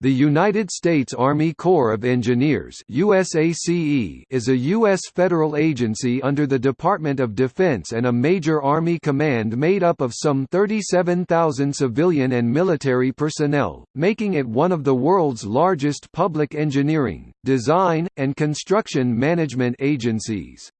The United States Army Corps of Engineers USACE is a U.S. federal agency under the Department of Defense and a major Army command made up of some 37,000 civilian and military personnel, making it one of the world's largest public engineering, design, and construction management agencies.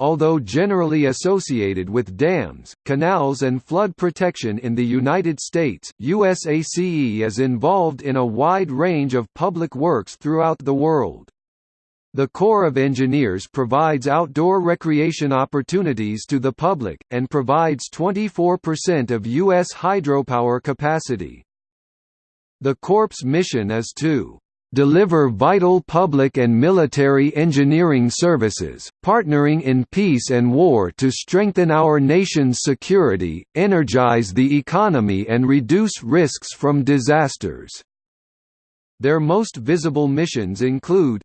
Although generally associated with dams, canals and flood protection in the United States, USACE is involved in a wide range of public works throughout the world. The Corps of Engineers provides outdoor recreation opportunities to the public, and provides 24% of U.S. hydropower capacity. The Corps' mission is to deliver vital public and military engineering services, partnering in peace and war to strengthen our nation's security, energize the economy and reduce risks from disasters." Their most visible missions include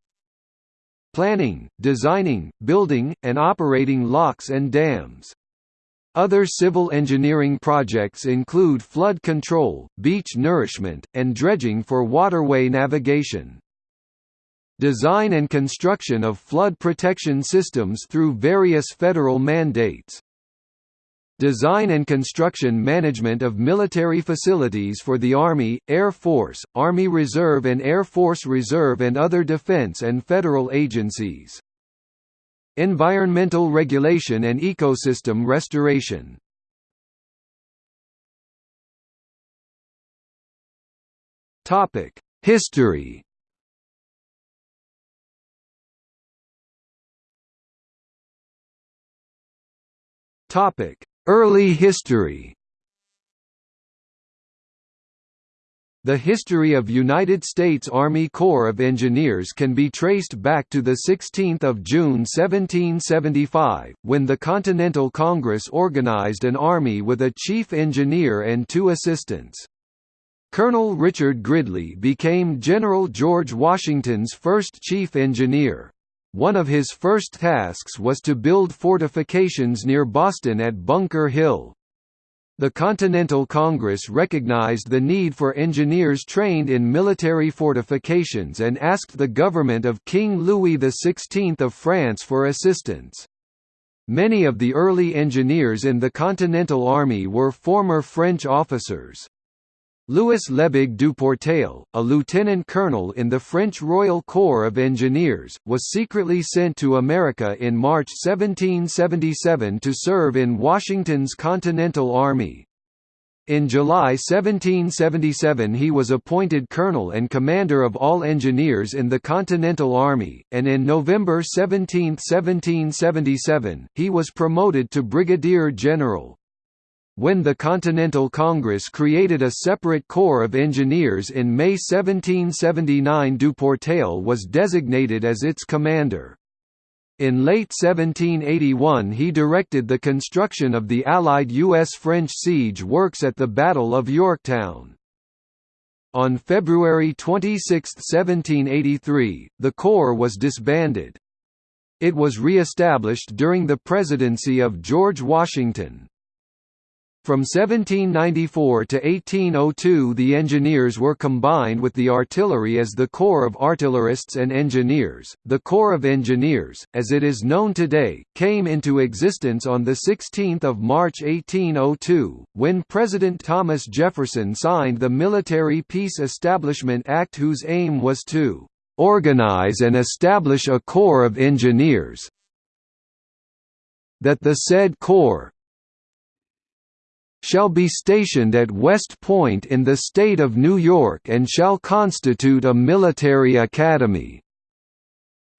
planning, designing, building, and operating locks and dams. Other civil engineering projects include flood control, beach nourishment, and dredging for waterway navigation. Design and construction of flood protection systems through various federal mandates. Design and construction management of military facilities for the Army, Air Force, Army Reserve and Air Force Reserve and other defense and federal agencies. Environmental regulation and ecosystem restoration. History. Early history The history of United States Army Corps of Engineers can be traced back to 16 June 1775, when the Continental Congress organized an army with a chief engineer and two assistants. Colonel Richard Gridley became General George Washington's first chief engineer. One of his first tasks was to build fortifications near Boston at Bunker Hill. The Continental Congress recognized the need for engineers trained in military fortifications and asked the government of King Louis XVI of France for assistance. Many of the early engineers in the Continental Army were former French officers. Louis Lebègue du Portail, a lieutenant colonel in the French Royal Corps of Engineers, was secretly sent to America in March 1777 to serve in Washington's Continental Army. In July 1777 he was appointed colonel and commander of all engineers in the Continental Army, and in November 17, 1777, he was promoted to brigadier general. When the Continental Congress created a separate Corps of Engineers in May 1779 Du Portail was designated as its commander. In late 1781 he directed the construction of the Allied U.S.-French siege works at the Battle of Yorktown. On February 26, 1783, the Corps was disbanded. It was re-established during the presidency of George Washington. From 1794 to 1802 the engineers were combined with the artillery as the Corps of Artillerists and Engineers. The Corps of Engineers, as it is known today, came into existence on 16 March 1802, when President Thomas Jefferson signed the Military Peace Establishment Act whose aim was to "...organize and establish a Corps of Engineers that the said Corps, shall be stationed at West Point in the state of New York and shall constitute a military academy."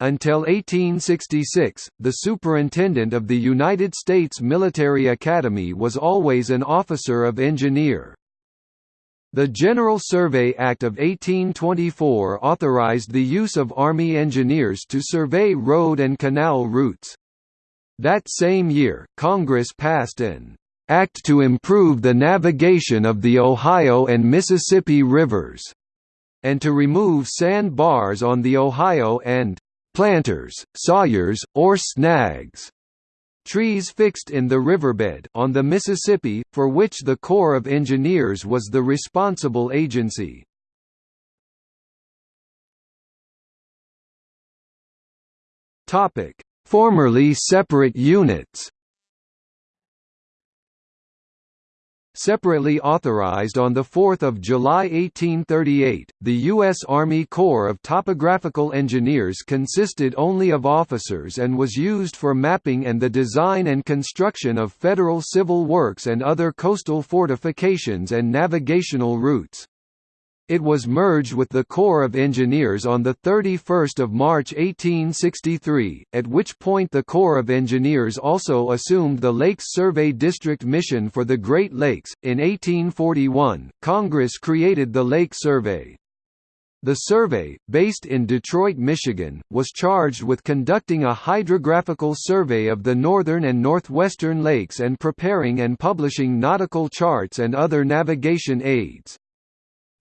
Until 1866, the superintendent of the United States Military Academy was always an officer of engineer. The General Survey Act of 1824 authorized the use of Army engineers to survey road and canal routes. That same year, Congress passed an Act to improve the navigation of the Ohio and Mississippi rivers, and to remove sand bars on the Ohio and planters, sawyers, or snags. Trees fixed in the riverbed on the Mississippi, for which the Corps of Engineers was the responsible agency. Formerly separate units Separately authorized on 4 July 1838, the U.S. Army Corps of Topographical Engineers consisted only of officers and was used for mapping and the design and construction of federal civil works and other coastal fortifications and navigational routes. It was merged with the Corps of Engineers on 31 March 1863, at which point the Corps of Engineers also assumed the Lakes Survey District mission for the Great Lakes. In 1841, Congress created the Lake Survey. The survey, based in Detroit, Michigan, was charged with conducting a hydrographical survey of the northern and northwestern lakes and preparing and publishing nautical charts and other navigation aids.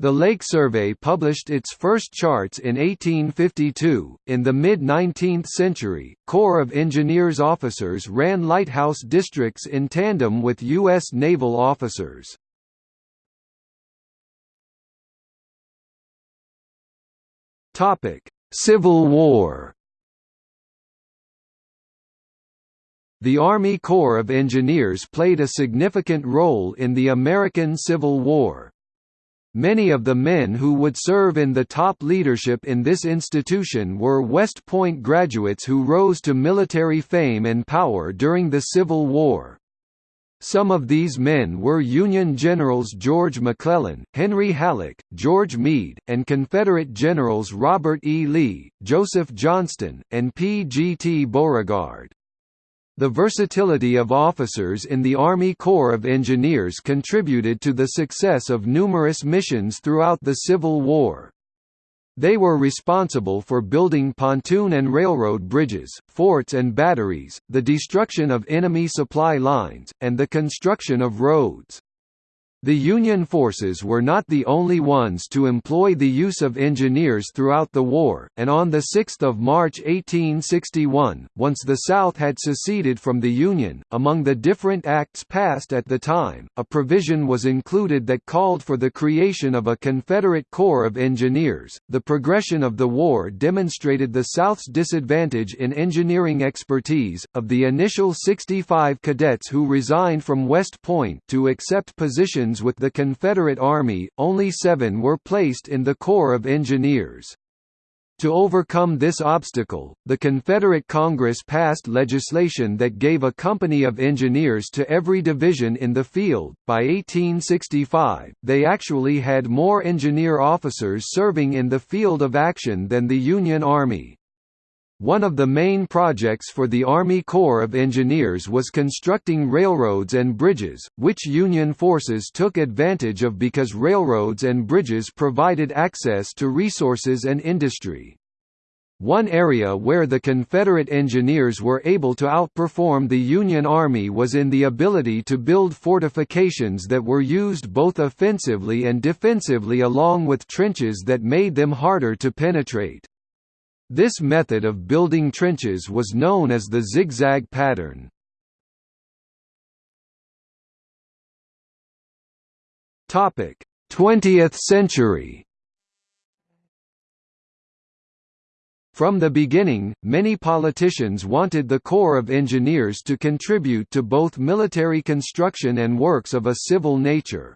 The Lake Survey published its first charts in 1852. In the mid 19th century, Corps of Engineers officers ran lighthouse districts in tandem with U.S. naval officers. Civil War The Army Corps of Engineers played a significant role in the American Civil War. Many of the men who would serve in the top leadership in this institution were West Point graduates who rose to military fame and power during the Civil War. Some of these men were Union Generals George McClellan, Henry Halleck, George Meade, and Confederate Generals Robert E. Lee, Joseph Johnston, and P. G. T. Beauregard. The versatility of officers in the Army Corps of Engineers contributed to the success of numerous missions throughout the Civil War. They were responsible for building pontoon and railroad bridges, forts and batteries, the destruction of enemy supply lines, and the construction of roads. The Union forces were not the only ones to employ the use of engineers throughout the war, and on 6 March 1861, once the South had seceded from the Union, among the different acts passed at the time, a provision was included that called for the creation of a Confederate Corps of Engineers. The progression of the war demonstrated the South's disadvantage in engineering expertise. Of the initial 65 cadets who resigned from West Point to accept positions with the Confederate Army, only seven were placed in the Corps of Engineers. To overcome this obstacle, the Confederate Congress passed legislation that gave a company of engineers to every division in the field. By 1865, they actually had more engineer officers serving in the field of action than the Union Army. One of the main projects for the Army Corps of Engineers was constructing railroads and bridges, which Union forces took advantage of because railroads and bridges provided access to resources and industry. One area where the Confederate engineers were able to outperform the Union Army was in the ability to build fortifications that were used both offensively and defensively along with trenches that made them harder to penetrate. This method of building trenches was known as the zigzag pattern. Topic: 20th century. From the beginning, many politicians wanted the Corps of Engineers to contribute to both military construction and works of a civil nature.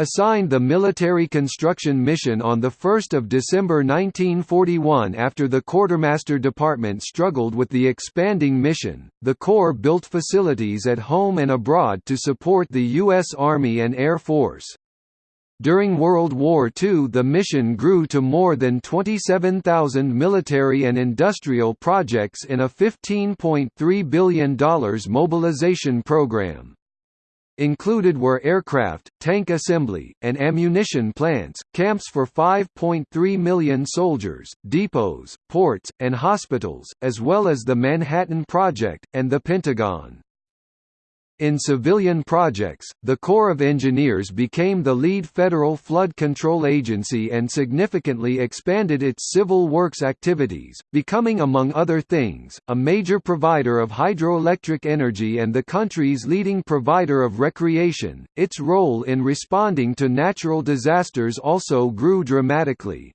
Assigned the military construction mission on 1 December 1941 after the Quartermaster Department struggled with the expanding mission, the Corps built facilities at home and abroad to support the U.S. Army and Air Force. During World War II the mission grew to more than 27,000 military and industrial projects in a $15.3 billion mobilization program. Included were aircraft, tank assembly, and ammunition plants, camps for 5.3 million soldiers, depots, ports, and hospitals, as well as the Manhattan Project, and the Pentagon. In civilian projects, the Corps of Engineers became the lead federal flood control agency and significantly expanded its civil works activities, becoming among other things, a major provider of hydroelectric energy and the country's leading provider of recreation. Its role in responding to natural disasters also grew dramatically.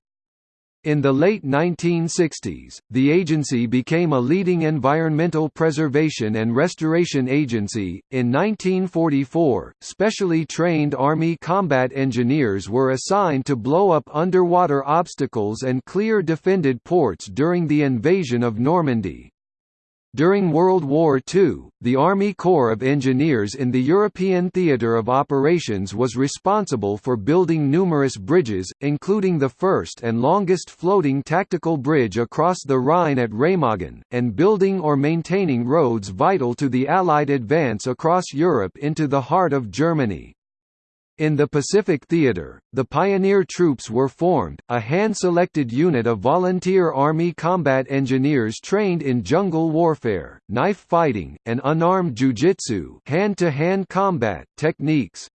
In the late 1960s, the agency became a leading environmental preservation and restoration agency. In 1944, specially trained Army combat engineers were assigned to blow up underwater obstacles and clear defended ports during the invasion of Normandy. During World War II, the Army Corps of Engineers in the European theatre of operations was responsible for building numerous bridges, including the first and longest floating tactical bridge across the Rhine at Remagen, and building or maintaining roads vital to the Allied advance across Europe into the heart of Germany. In the Pacific Theater, the Pioneer Troops were formed, a hand-selected unit of volunteer Army combat engineers trained in jungle warfare, knife fighting, and unarmed jujitsu hand-to-hand combat techniques.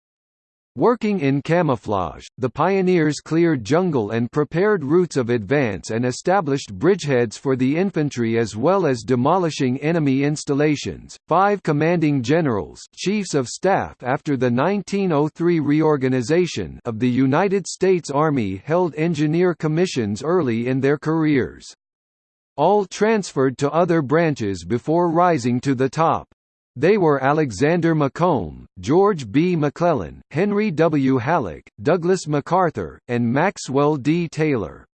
Working in camouflage, the pioneers cleared jungle and prepared routes of advance and established bridgeheads for the infantry as well as demolishing enemy installations. Five commanding generals, chiefs of staff after the 1903 reorganization of the United States Army held engineer commissions early in their careers. All transferred to other branches before rising to the top. They were Alexander Macomb, George B. McClellan, Henry W. Halleck, Douglas MacArthur, and Maxwell D. Taylor.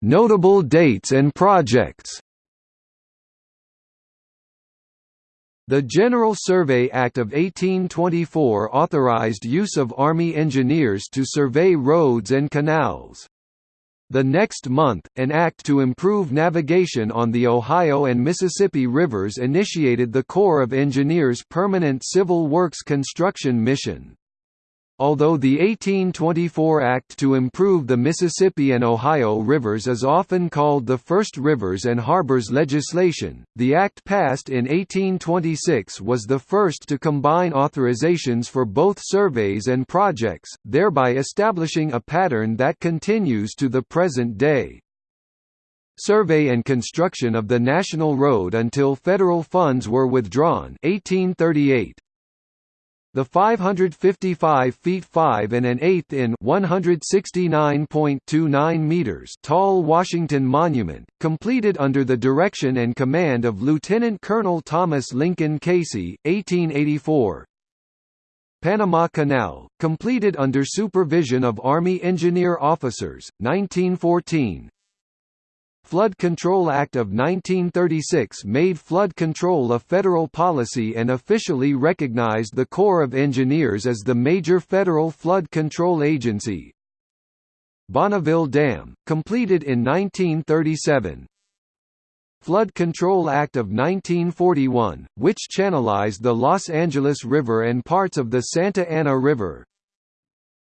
Notable dates and projects The General Survey Act of 1824 authorized use of Army engineers to survey roads and canals. The next month, an act to improve navigation on the Ohio and Mississippi rivers initiated the Corps of Engineers' permanent civil works construction mission. Although the 1824 Act to improve the Mississippi and Ohio rivers is often called the first rivers and harbors legislation, the act passed in 1826 was the first to combine authorizations for both surveys and projects, thereby establishing a pattern that continues to the present day. Survey and construction of the National Road until federal funds were withdrawn 1838, the 555 feet 5 and an eighth in 169.29 meters tall Washington Monument, completed under the direction and command of Lieutenant Colonel Thomas Lincoln Casey, 1884. Panama Canal, completed under supervision of Army engineer officers, 1914 Flood Control Act of 1936 made flood control a federal policy and officially recognized the Corps of Engineers as the major federal flood control agency. Bonneville Dam, completed in 1937. Flood Control Act of 1941, which channelized the Los Angeles River and parts of the Santa Ana River,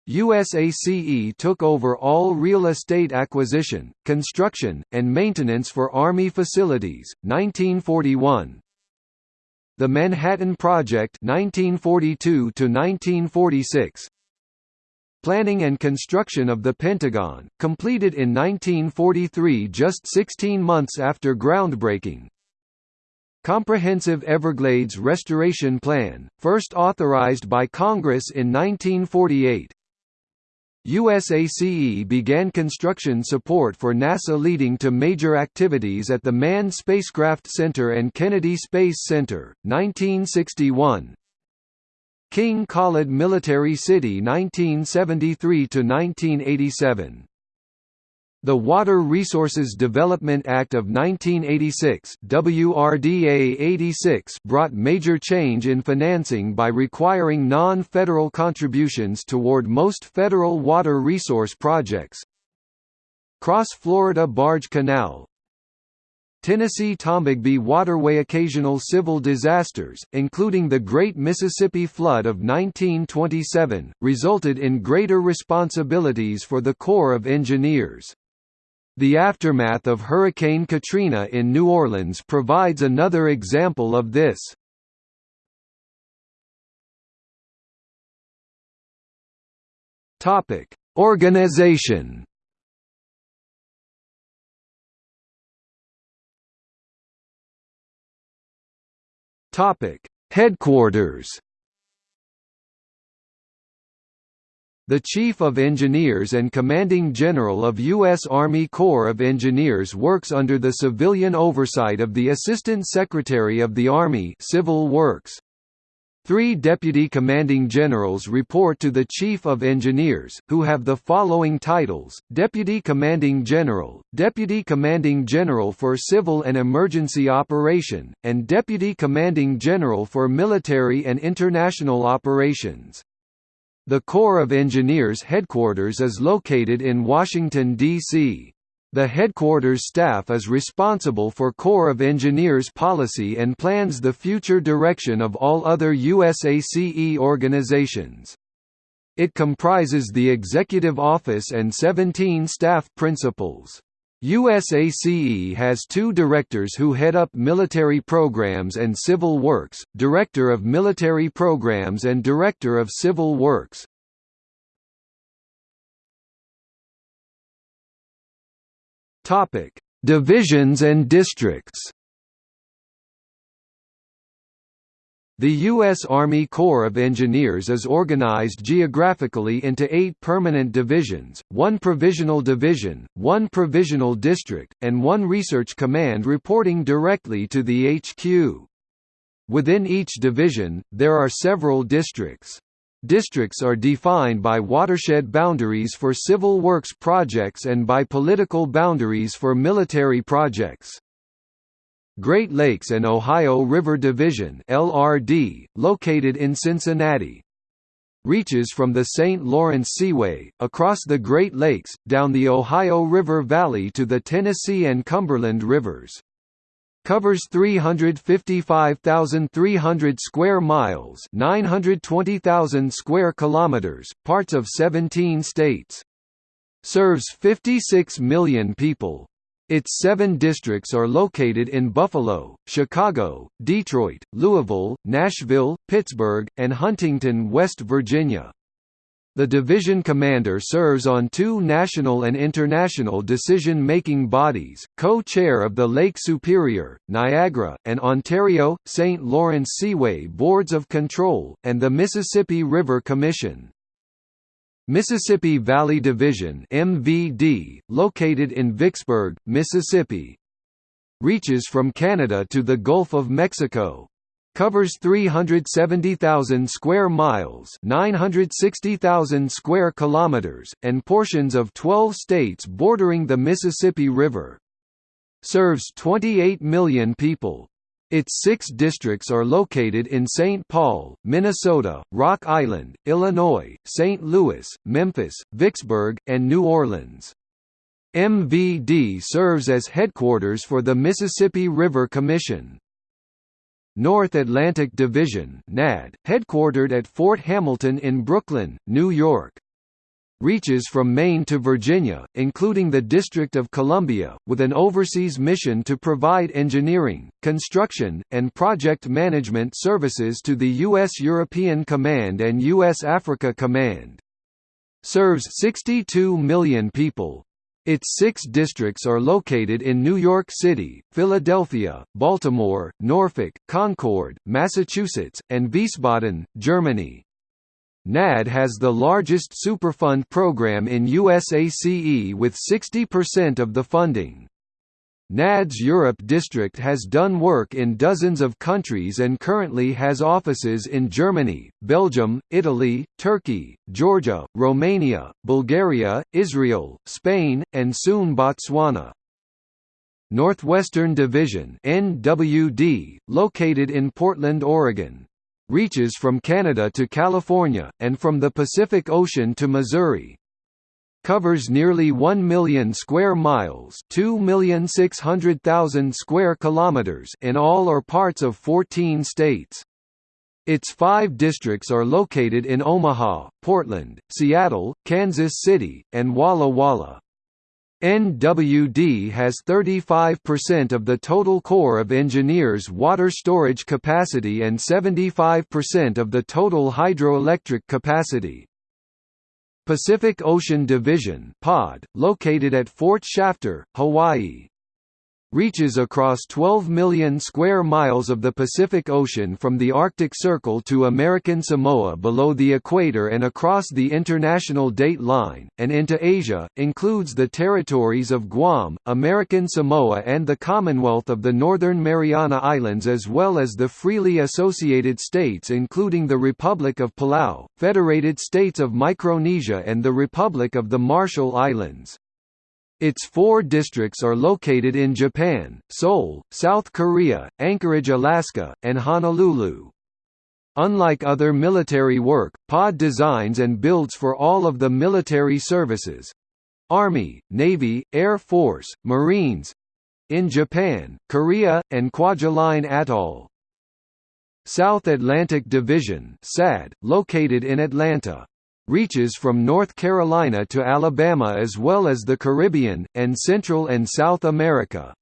USACE took over all real estate acquisition, construction, and maintenance for Army facilities, 1941. The Manhattan Project 1942 1946. Planning and construction of the Pentagon, completed in 1943 just 16 months after groundbreaking. Comprehensive Everglades Restoration Plan, first authorized by Congress in 1948. USACE began construction support for NASA leading to major activities at the Manned Spacecraft Center and Kennedy Space Center, 1961. King Khalid Military City 1973–1987 the Water Resources Development Act of 1986 WRDA 86 brought major change in financing by requiring non-federal contributions toward most federal water resource projects. Cross Florida Barge Canal Tennessee-Tombigbee Waterway Occasional civil disasters, including the Great Mississippi Flood of 1927, resulted in greater responsibilities for the Corps of Engineers. The aftermath of Hurricane Katrina in New Orleans provides another example of this. Topic: Organization. Topic: Headquarters. The Chief of Engineers and Commanding General of U.S. Army Corps of Engineers works under the civilian oversight of the Assistant Secretary of the Army Civil Works. Three deputy commanding generals report to the Chief of Engineers, who have the following titles, Deputy Commanding General, Deputy Commanding General for Civil and Emergency Operation, and Deputy Commanding General for Military and International Operations. The Corps of Engineers headquarters is located in Washington, D.C. The headquarters staff is responsible for Corps of Engineers policy and plans the future direction of all other USACE organizations. It comprises the Executive Office and 17 staff principals. USACE has two directors who head up military programs and civil works, Director of Military Programs and Director of Civil Works. Divisions and districts The U.S. Army Corps of Engineers is organized geographically into eight permanent divisions, one provisional division, one provisional district, and one research command reporting directly to the HQ. Within each division, there are several districts. Districts are defined by watershed boundaries for civil works projects and by political boundaries for military projects. Great Lakes and Ohio River Division LRD, located in Cincinnati. Reaches from the St. Lawrence Seaway, across the Great Lakes, down the Ohio River Valley to the Tennessee and Cumberland Rivers. Covers 355,300 square miles 920,000 square kilometers, parts of 17 states. Serves 56 million people. Its seven districts are located in Buffalo, Chicago, Detroit, Louisville, Nashville, Pittsburgh, and Huntington, West Virginia. The division commander serves on two national and international decision-making bodies, co-chair of the Lake Superior, Niagara, and Ontario, St. Lawrence Seaway Boards of Control, and the Mississippi River Commission. Mississippi Valley Division MVD, located in Vicksburg, Mississippi. Reaches from Canada to the Gulf of Mexico. Covers 370,000 square miles 960,000 square kilometers, and portions of 12 states bordering the Mississippi River. Serves 28 million people. Its six districts are located in St. Paul, Minnesota, Rock Island, Illinois, St. Louis, Memphis, Vicksburg, and New Orleans. MVD serves as headquarters for the Mississippi River Commission. North Atlantic Division NAD, headquartered at Fort Hamilton in Brooklyn, New York reaches from Maine to Virginia, including the District of Columbia, with an overseas mission to provide engineering, construction, and project management services to the U.S. European Command and U.S. Africa Command. Serves 62 million people. Its six districts are located in New York City, Philadelphia, Baltimore, Norfolk, Concord, Massachusetts, and Wiesbaden, Germany. NAD has the largest Superfund program in USACE with 60% of the funding. NAD's Europe district has done work in dozens of countries and currently has offices in Germany, Belgium, Italy, Turkey, Georgia, Romania, Bulgaria, Israel, Spain, and soon Botswana. Northwestern Division NWD, located in Portland, Oregon, reaches from Canada to California, and from the Pacific Ocean to Missouri. Covers nearly 1 million square miles 2,600,000 square kilometers in all or parts of 14 states. Its five districts are located in Omaha, Portland, Seattle, Kansas City, and Walla Walla. NWD has 35% of the total Corps of Engineers water storage capacity and 75% of the total hydroelectric capacity. Pacific Ocean Division (POD), located at Fort Shafter, Hawaii. Reaches across 12 million square miles of the Pacific Ocean from the Arctic Circle to American Samoa below the equator and across the international date line, and into Asia, includes the territories of Guam, American Samoa and the Commonwealth of the Northern Mariana Islands as well as the freely associated states including the Republic of Palau, Federated States of Micronesia and the Republic of the Marshall Islands. Its four districts are located in Japan, Seoul, South Korea, Anchorage, Alaska, and Honolulu. Unlike other military work, POD designs and builds for all of the military services Army, Navy, Air Force, Marines in Japan, Korea, and Kwajalein Atoll. South Atlantic Division SAD, located in Atlanta reaches from North Carolina to Alabama as well as the Caribbean, and Central and South America.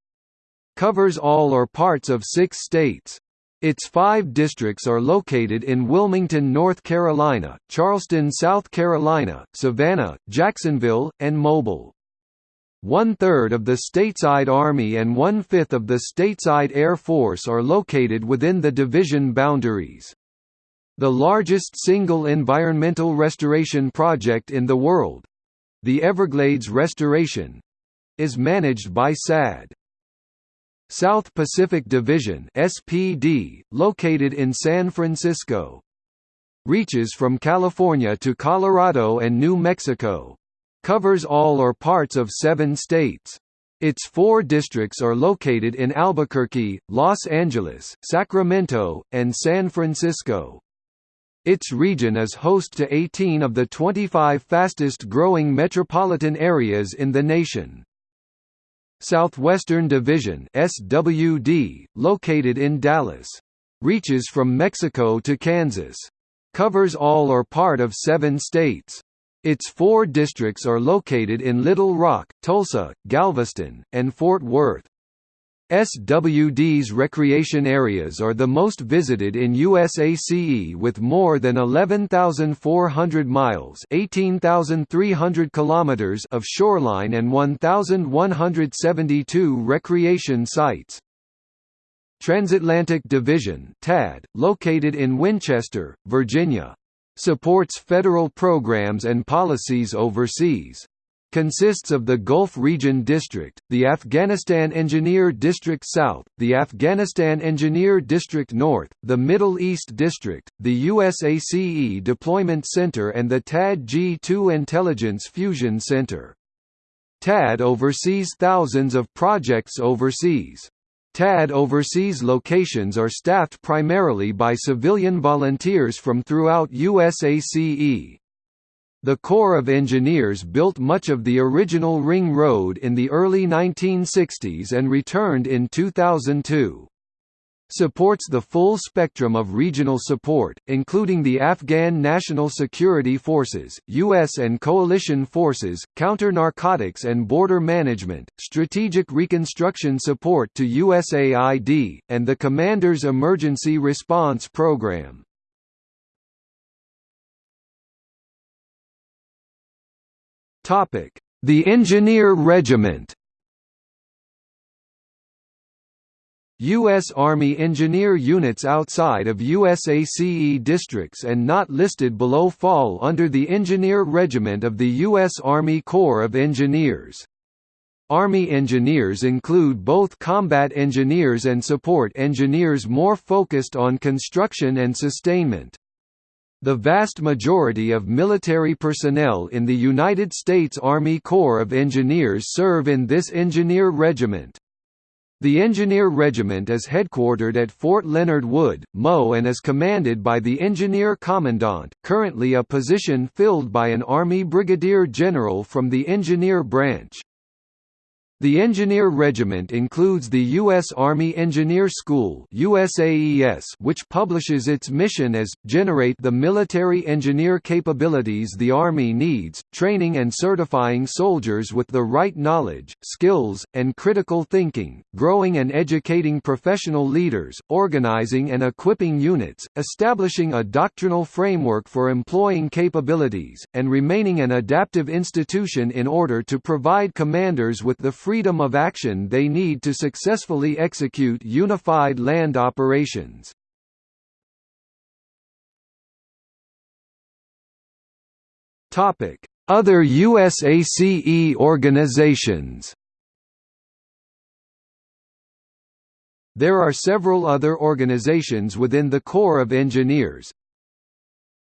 Covers all or parts of six states. Its five districts are located in Wilmington, North Carolina, Charleston, South Carolina, Savannah, Jacksonville, and Mobile. One-third of the stateside Army and one-fifth of the stateside Air Force are located within the division boundaries. The largest single environmental restoration project in the world the Everglades Restoration is managed by SAD. South Pacific Division SPD, located in San Francisco. Reaches from California to Colorado and New Mexico. Covers all or parts of seven states. Its four districts are located in Albuquerque, Los Angeles, Sacramento, and San Francisco. Its region is host to 18 of the 25 fastest-growing metropolitan areas in the nation. Southwestern Division SWD, located in Dallas. Reaches from Mexico to Kansas. Covers all or part of seven states. Its four districts are located in Little Rock, Tulsa, Galveston, and Fort Worth. SWD's recreation areas are the most visited in USACE with more than 11,400 miles (18,300 kilometers) of shoreline and 1,172 recreation sites. Transatlantic Division (TAD), located in Winchester, Virginia, supports federal programs and policies overseas consists of the Gulf Region District, the Afghanistan Engineer District South, the Afghanistan Engineer District North, the Middle East District, the USACE Deployment Center and the TAD G2 Intelligence Fusion Center. TAD oversees thousands of projects overseas. TAD overseas locations are staffed primarily by civilian volunteers from throughout USACE. The Corps of Engineers built much of the original Ring Road in the early 1960s and returned in 2002 supports the full spectrum of regional support, including the Afghan National Security Forces, U.S. and coalition forces, counter-narcotics and border management, strategic reconstruction support to USAID, and the Commander's Emergency Response Program. The Engineer Regiment U.S. Army engineer units outside of USACE districts and not listed below fall under the Engineer Regiment of the U.S. Army Corps of Engineers. Army engineers include both combat engineers and support engineers more focused on construction and sustainment. The vast majority of military personnel in the United States Army Corps of Engineers serve in this engineer regiment. The Engineer Regiment is headquartered at Fort Leonard Wood, Mo and is commanded by the Engineer Commandant, currently a position filled by an Army Brigadier General from the Engineer Branch. The Engineer Regiment includes the U.S. Army Engineer School USAES, which publishes its mission as, generate the military engineer capabilities the Army needs, training and certifying soldiers with the right knowledge, skills, and critical thinking, growing and educating professional leaders, organizing and equipping units, establishing a doctrinal framework for employing capabilities, and remaining an adaptive institution in order to provide commanders with the freedom of action they need to successfully execute unified land operations. Other USACE organizations There are several other organizations within the Corps of Engineers.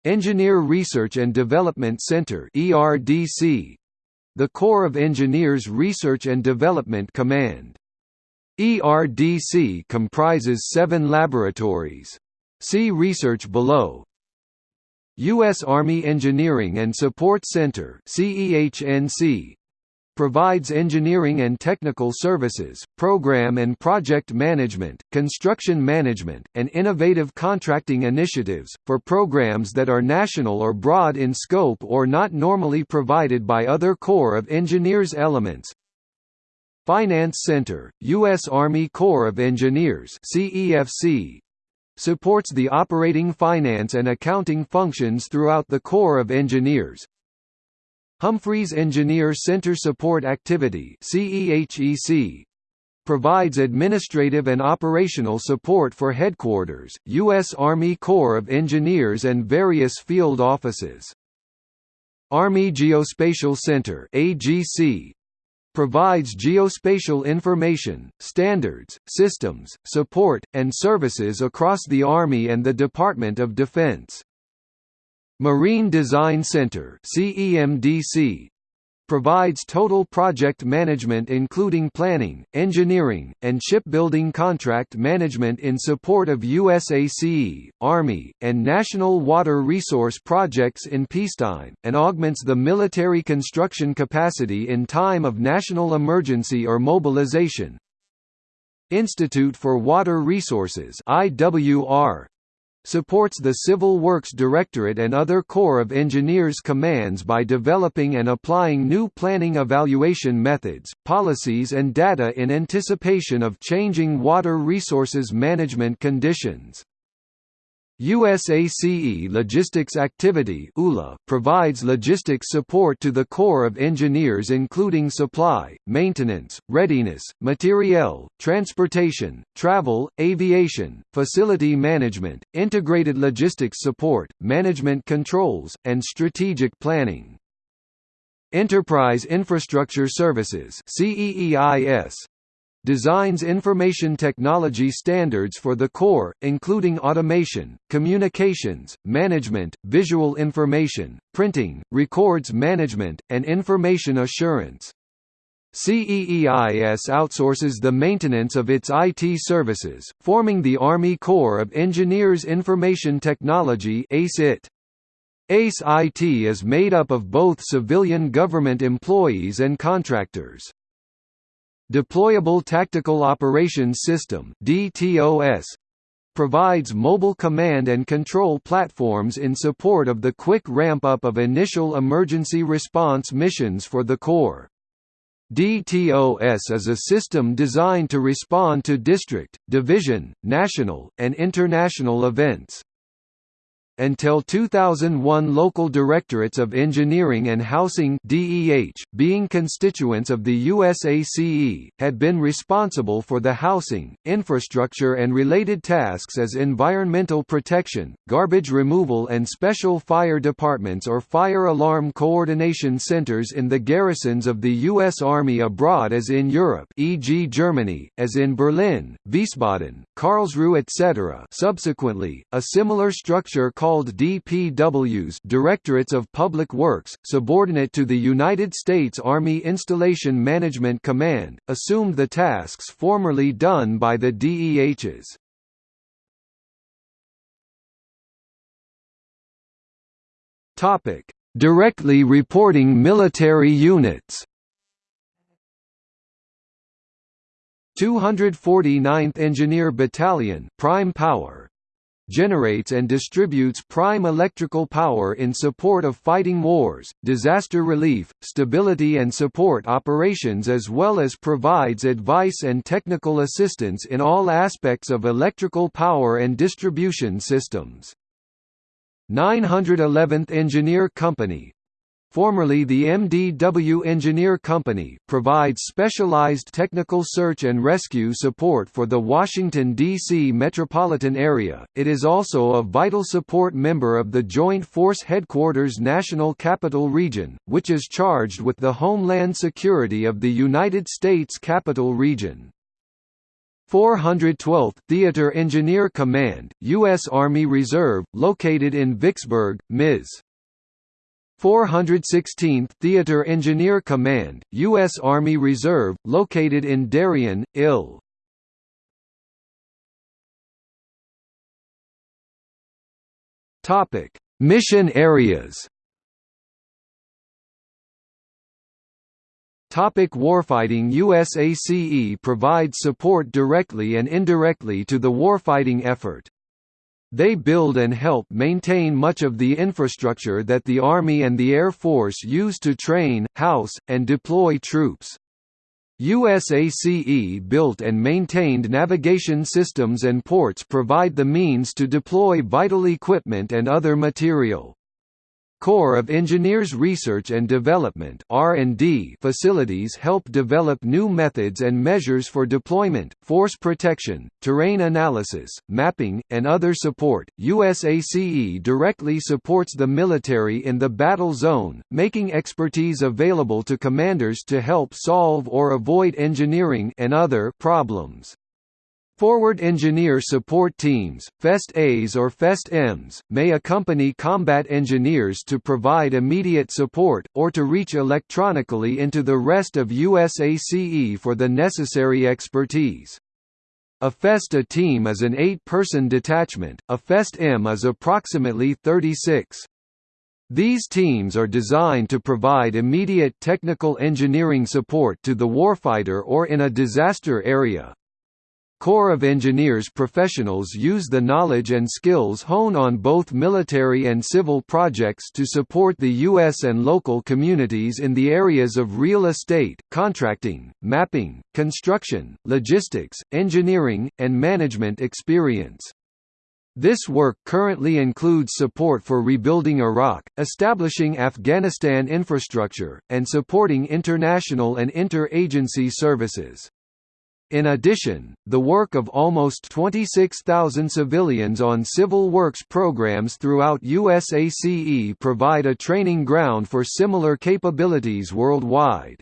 Engineer Research and Development Center ERDC the Corps of Engineers Research and Development Command. ERDC comprises seven laboratories. See research below. U.S. Army Engineering and Support Center CEHNC provides engineering and technical services, program and project management, construction management, and innovative contracting initiatives, for programs that are national or broad in scope or not normally provided by other Corps of Engineers elements. Finance Center, U.S. Army Corps of Engineers CEFC, supports the operating finance and accounting functions throughout the Corps of Engineers, Humphreys Engineer Center Support Activity provides administrative and operational support for headquarters, U.S. Army Corps of Engineers and various field offices. Army Geospatial Center provides geospatial information, standards, systems, support, and services across the Army and the Department of Defense. Marine Design Center CEMDC provides total project management including planning, engineering, and shipbuilding contract management in support of USACE, Army, and national water resource projects in peacetime, and augments the military construction capacity in time of national emergency or mobilization. Institute for Water Resources IWR supports the Civil Works Directorate and other Corps of Engineers commands by developing and applying new planning evaluation methods, policies and data in anticipation of changing water resources management conditions. USACE Logistics Activity provides logistics support to the Corps of Engineers including supply, maintenance, readiness, materiel, transportation, travel, aviation, facility management, integrated logistics support, management controls, and strategic planning. Enterprise Infrastructure Services CEEIS designs information technology standards for the Corps, including automation, communications, management, visual information, printing, records management, and information assurance. CEEIS outsources the maintenance of its IT services, forming the Army Corps of Engineers Information Technology ACE-IT. ACE-IT is made up of both civilian government employees and contractors. Deployable Tactical Operations System DTOS provides mobile command and control platforms in support of the quick ramp-up of initial emergency response missions for the Corps. DTOS is a system designed to respond to district, division, national, and international events. Until 2001 local directorates of engineering and housing DEH, being constituents of the USACE, had been responsible for the housing, infrastructure and related tasks as environmental protection, garbage removal and special fire departments or fire alarm coordination centers in the garrisons of the U.S. Army abroad as in Europe e.g. Germany, as in Berlin, Wiesbaden, Karlsruhe etc. Subsequently, a similar structure called DPWs Directorates of Public Works, subordinate to the United States Army Installation Management Command, assumed the tasks formerly done by the DEHs. Directly reporting military units. 249th Engineer Battalion Prime Power generates and distributes prime electrical power in support of fighting wars, disaster relief, stability and support operations as well as provides advice and technical assistance in all aspects of electrical power and distribution systems. 911th Engineer Company formerly the MDW Engineer Company, provides specialized technical search and rescue support for the Washington, D.C. metropolitan area. It is also a vital support member of the Joint Force Headquarters National Capital Region, which is charged with the homeland security of the United States Capital Region. 412th Theater Engineer Command, U.S. Army Reserve, located in Vicksburg, Ms. 416th Theater Engineer Command, U.S. Army Reserve, located in Darien, Ill. Mission areas Topic warfighting USACE provides support directly and indirectly to the warfighting effort. They build and help maintain much of the infrastructure that the Army and the Air Force use to train, house, and deploy troops. USACE built and maintained navigation systems and ports provide the means to deploy vital equipment and other material. Corps of Engineers Research and Development facilities help develop new methods and measures for deployment, force protection, terrain analysis, mapping, and other support. USACE directly supports the military in the battle zone, making expertise available to commanders to help solve or avoid engineering and other problems. Forward Engineer Support Teams, FEST-As or FEST-Ms, may accompany combat engineers to provide immediate support, or to reach electronically into the rest of USACE for the necessary expertise. A FEST-A team is an eight-person detachment, a FEST-M is approximately 36. These teams are designed to provide immediate technical engineering support to the warfighter or in a disaster area. Corps of Engineers professionals use the knowledge and skills honed on both military and civil projects to support the U.S. and local communities in the areas of real estate, contracting, mapping, construction, logistics, engineering, and management experience. This work currently includes support for rebuilding Iraq, establishing Afghanistan infrastructure, and supporting international and inter-agency services. In addition, the work of almost 26,000 civilians on civil works programs throughout USACE provide a training ground for similar capabilities worldwide.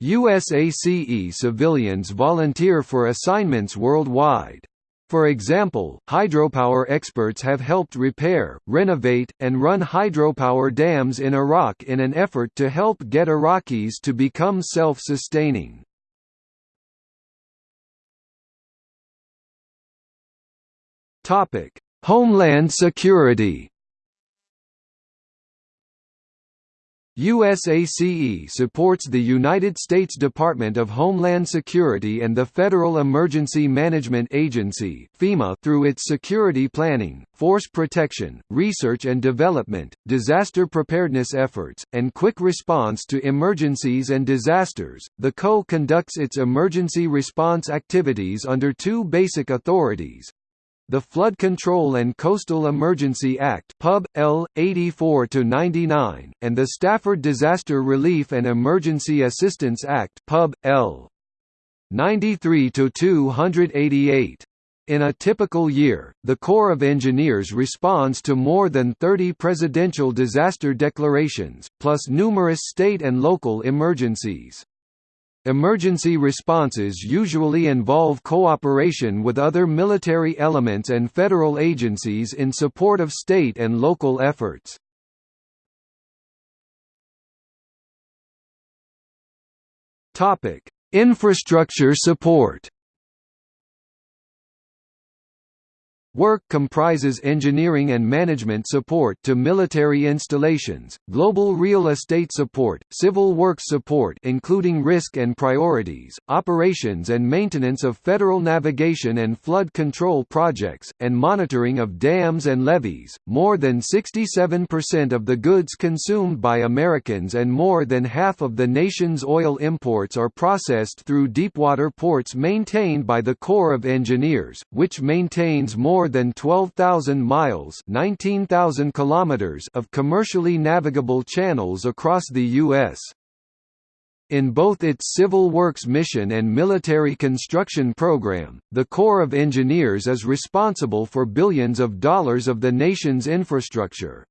USACE civilians volunteer for assignments worldwide. For example, hydropower experts have helped repair, renovate, and run hydropower dams in Iraq in an effort to help get Iraqis to become self-sustaining. Topic: Homeland Security. USACE supports the United States Department of Homeland Security and the Federal Emergency Management Agency (FEMA) through its security planning, force protection, research and development, disaster preparedness efforts, and quick response to emergencies and disasters. The Corps conducts its emergency response activities under two basic authorities: the Flood Control and Coastal Emergency Act Pub. L. 84-99, and the Stafford Disaster Relief and Emergency Assistance Act Pub. L. 93-288. In a typical year, the Corps of Engineers responds to more than 30 presidential disaster declarations, plus numerous state and local emergencies. Emergency responses usually involve cooperation with other military elements and federal agencies in support of state and local efforts. Infrastructure support Work comprises engineering and management support to military installations, global real estate support, civil works support including risk and priorities, operations and maintenance of federal navigation and flood control projects, and monitoring of dams and levees. More than 67% of the goods consumed by Americans and more than half of the nation's oil imports are processed through deepwater ports maintained by the Corps of Engineers, which maintains more more than 12,000 miles (19,000 kilometers) of commercially navigable channels across the U.S. In both its civil works mission and military construction program, the Corps of Engineers is responsible for billions of dollars of the nation's infrastructure.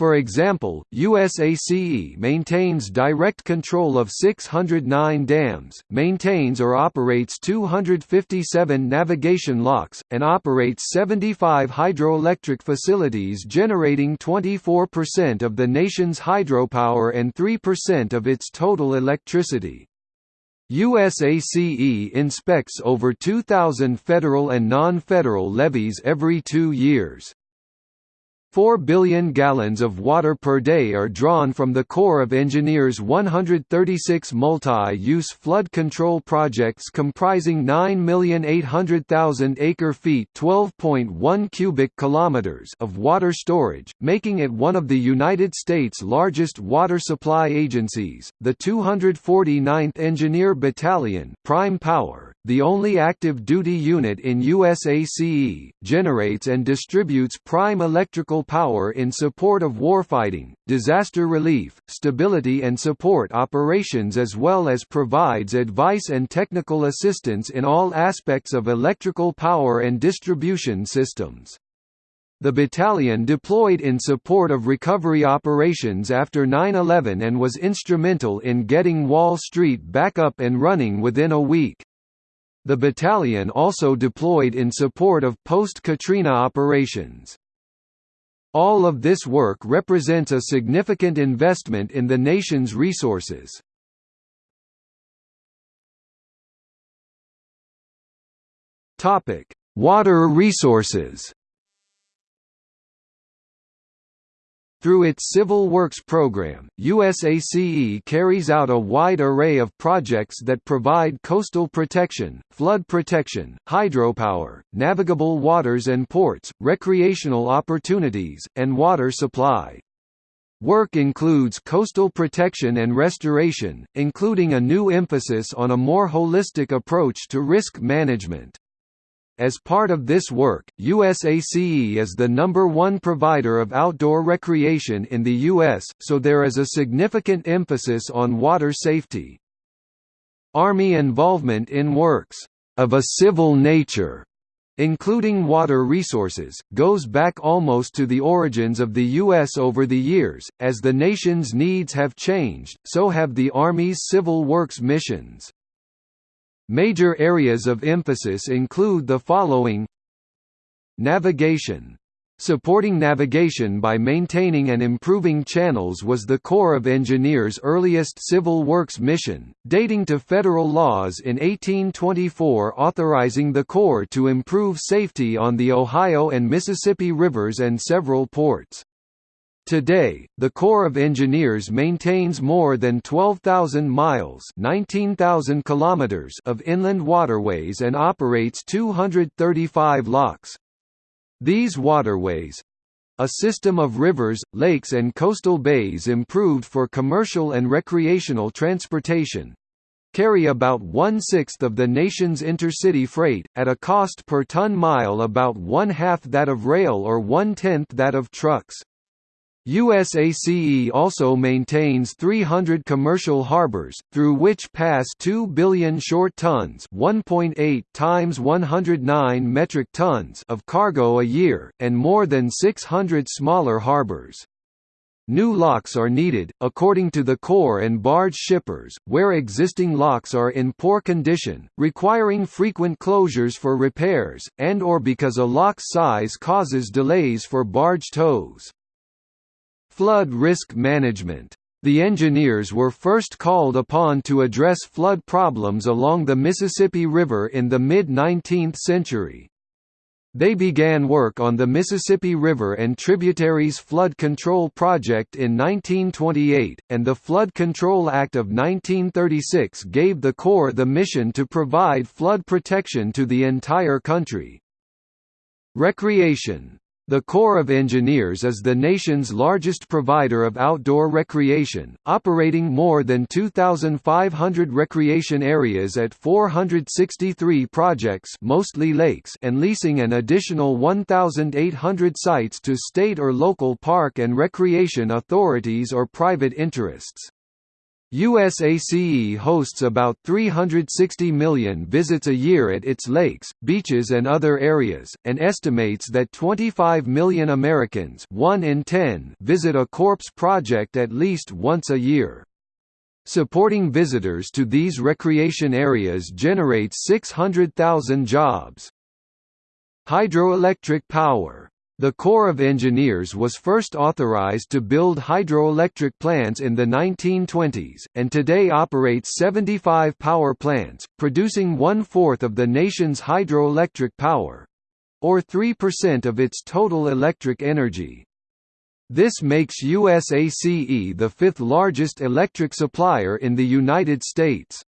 For example, USACE maintains direct control of 609 dams, maintains or operates 257 navigation locks, and operates 75 hydroelectric facilities generating 24% of the nation's hydropower and 3% of its total electricity. USACE inspects over 2,000 federal and non-federal levees every two years. 4 billion gallons of water per day are drawn from the Corps of Engineers' 136 multi-use flood control projects comprising 9,800,000 acre-feet (12.1 cubic kilometers) of water storage, making it one of the United States' largest water supply agencies. The 249th Engineer Battalion, Prime Power, the only active duty unit in USACE, generates and distributes prime electrical power in support of warfighting, disaster relief, stability and support operations as well as provides advice and technical assistance in all aspects of electrical power and distribution systems. The battalion deployed in support of recovery operations after 9-11 and was instrumental in getting Wall Street back up and running within a week. The battalion also deployed in support of post-Katrina operations. All of this work represents a significant investment in the nation's resources. Water resources Through its Civil Works program, USACE carries out a wide array of projects that provide coastal protection, flood protection, hydropower, navigable waters and ports, recreational opportunities, and water supply. Work includes coastal protection and restoration, including a new emphasis on a more holistic approach to risk management. As part of this work, USACE is the number one provider of outdoor recreation in the U.S., so there is a significant emphasis on water safety. Army involvement in works of a civil nature including water resources, goes back almost to the origins of the U.S. over the years. As the nation's needs have changed, so have the Army's civil works missions. Major areas of emphasis include the following Navigation Supporting navigation by maintaining and improving channels was the Corps of Engineers' earliest civil works mission, dating to federal laws in 1824 authorizing the Corps to improve safety on the Ohio and Mississippi rivers and several ports. Today, the Corps of Engineers maintains more than 12,000 miles (19,000 kilometers) of inland waterways and operates 235 locks. These waterways, a system of rivers, lakes and coastal bays improved for commercial and recreational transportation, carry about one-sixth of the nation's intercity freight, at a cost per ton-mile about one-half that of rail or one-tenth that of trucks. USACE also maintains 300 commercial harbors, through which pass 2 billion short tons 1.8 times 109 metric tons of cargo a year, and more than 600 smaller harbors. New locks are needed, according to the Corps and barge shippers, where existing locks are in poor condition, requiring frequent closures for repairs, and or because a lock's size causes delays for barge tows. Flood risk management the engineers were first called upon to address flood problems along the Mississippi River in the mid-19th century. They began work on the Mississippi River and tributaries flood control project in 1928, and the Flood Control Act of 1936 gave the Corps the mission to provide flood protection to the entire country. Recreation The Corps of Engineers is the nation's largest provider of outdoor recreation, operating more than 2,500 recreation areas at 463 projects mostly lakes and leasing an additional 1,800 sites to state or local park and recreation authorities or private interests. USACE hosts about 360 million visits a year at its lakes, beaches and other areas, and estimates that 25 million Americans one in 10 visit a Corps project at least once a year. Supporting visitors to these recreation areas generates 600,000 jobs. Hydroelectric power the Corps of Engineers was first authorized to build hydroelectric plants in the 1920s, and today operates 75 power plants, producing one-fourth of the nation's hydroelectric power—or 3% of its total electric energy. This makes USACE the fifth largest electric supplier in the United States.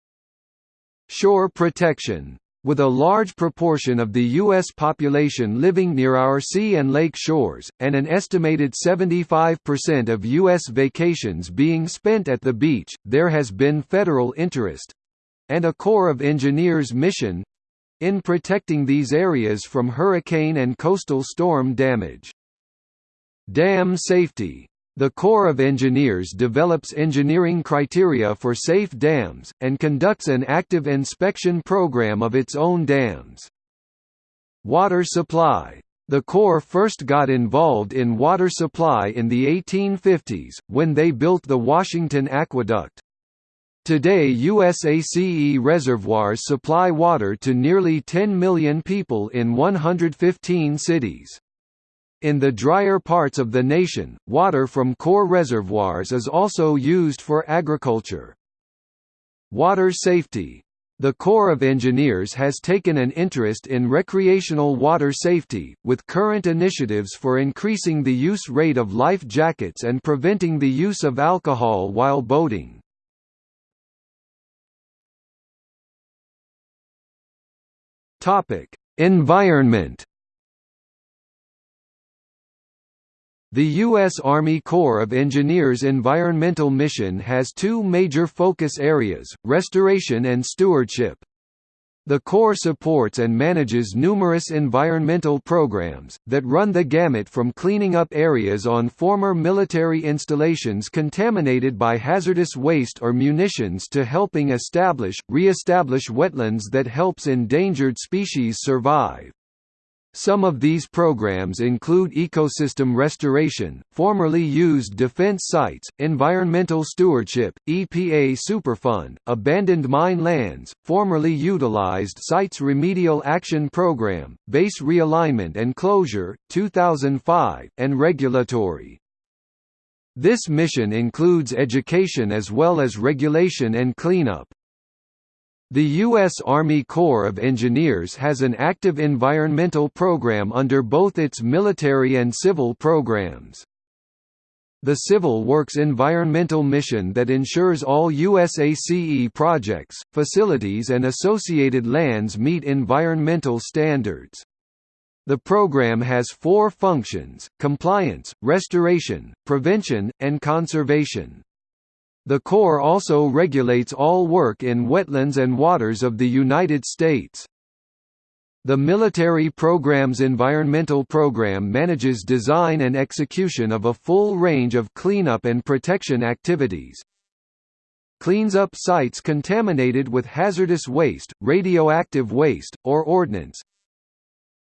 Shore protection with a large proportion of the U.S. population living near our sea and lake shores, and an estimated 75% of U.S. vacations being spent at the beach, there has been federal interest—and a Corps of Engineers mission—in protecting these areas from hurricane and coastal storm damage. Dam safety the Corps of Engineers develops engineering criteria for safe dams, and conducts an active inspection program of its own dams. Water supply the Corps first got involved in water supply in the 1850s, when they built the Washington Aqueduct. Today USACE reservoirs supply water to nearly 10 million people in 115 cities. In the drier parts of the nation, water from Corps reservoirs is also used for agriculture. Water safety the Corps of Engineers has taken an interest in recreational water safety, with current initiatives for increasing the use rate of life jackets and preventing the use of alcohol while boating. Environment The U.S. Army Corps of Engineers Environmental Mission has two major focus areas, restoration and stewardship. The Corps supports and manages numerous environmental programs, that run the gamut from cleaning up areas on former military installations contaminated by hazardous waste or munitions to helping establish, re-establish wetlands that helps endangered species survive. Some of these programs include ecosystem restoration, formerly used defense sites, environmental stewardship, EPA Superfund, abandoned mine lands, formerly utilized sites remedial action program, base realignment and closure, 2005, and regulatory. This mission includes education as well as regulation and cleanup. The U.S. Army Corps of Engineers has an active environmental program under both its military and civil programs. The Civil Works Environmental Mission that ensures all USACE projects, facilities and associated lands meet environmental standards. The program has four functions, compliance, restoration, prevention, and conservation. The Corps also regulates all work in wetlands and waters of the United States. The Military Programs Environmental Program manages design and execution of a full range of cleanup and protection activities. Cleans up sites contaminated with hazardous waste, radioactive waste, or ordnance.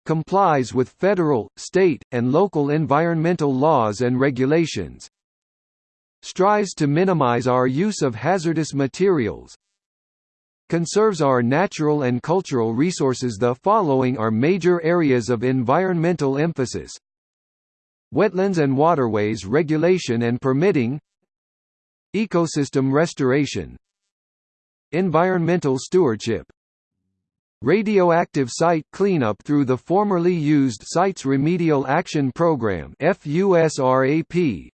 Complies with federal, state, and local environmental laws and regulations strives to minimize our use of hazardous materials, conserves our natural and cultural resources. The following are major areas of environmental emphasis Wetlands and waterways regulation and permitting Ecosystem restoration Environmental stewardship Radioactive site cleanup through the formerly used Sites Remedial Action Program FUSRAP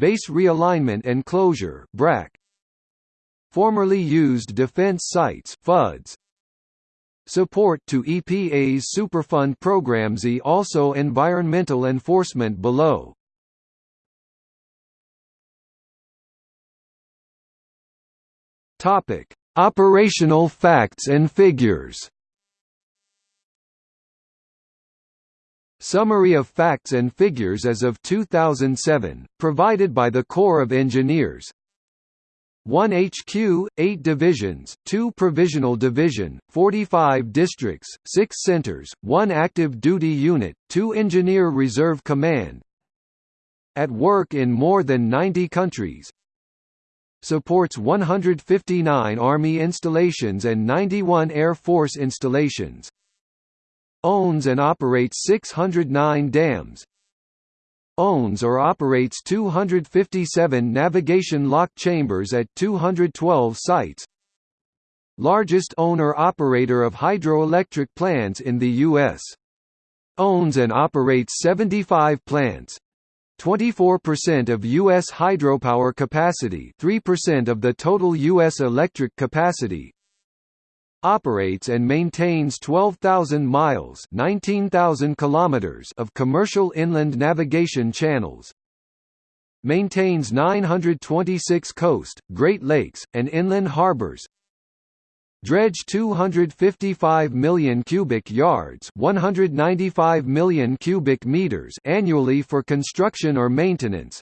Base Realignment and Closure BRAC. Formerly used defense sites FUDs. Support to EPA's Superfund programs e also environmental enforcement below. Topic: Operational facts and figures. Summary of facts and figures as of 2007, provided by the Corps of Engineers. 1 HQ, 8 divisions, 2 provisional division, 45 districts, 6 centers, 1 active duty unit, 2 engineer reserve command. At work in more than 90 countries. Supports 159 Army installations and 91 Air Force installations Owns and operates 609 dams Owns or operates 257 navigation lock chambers at 212 sites Largest owner-operator of hydroelectric plants in the U.S. Owns and operates 75 plants, 24% of U.S. hydropower capacity 3% of the total U.S. electric capacity operates and maintains 12,000 miles 19,000 kilometers of commercial inland navigation channels maintains 926 coast, Great Lakes, and inland harbors dredge 255 million cubic yards 195 million cubic meters annually for construction or maintenance